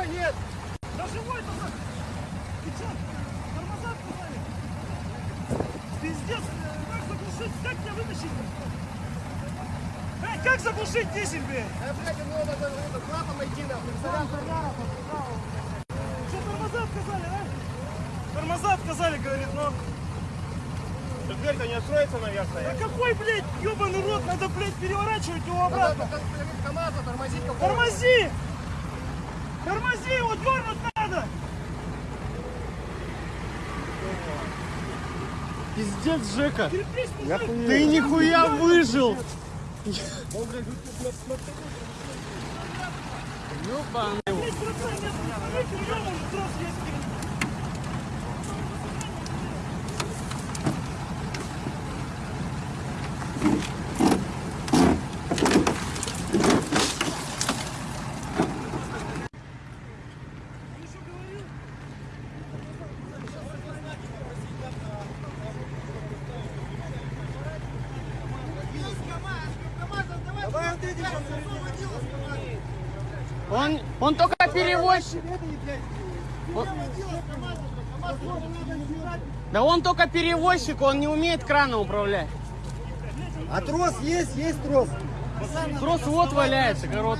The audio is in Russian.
Нет! Да живой только! Ты чё? Тормоза отказали? Пиздец! Как заглушить? Как тебя вытащить? Эй, как заглушить дизель, блядь? Да, блядь, ну надо это, клапан найти нахуй. Что, тормоза отказали, а? Тормоза отказали, говорит, но... Дверь-то не откроется, Да наверное. какой, блядь, ебаный рот, надо, блядь, переворачивать его Надо обратно. как КамАЗа тормозить какого-то. Тормози! Тормози, его дернуть надо! Пиздец, Жека. Терпись, мужик! Ты нихуя выжил. Ёбаный. Блядь, братан, нет, смотрите, у него уже трос есть. Он еще говорил, Давай вот эти сейчас Он, он только перевозчик. Он- Да он только перевозчик, он не умеет краном управлять. А трос есть? Есть трос. Трос вот валяется, корот.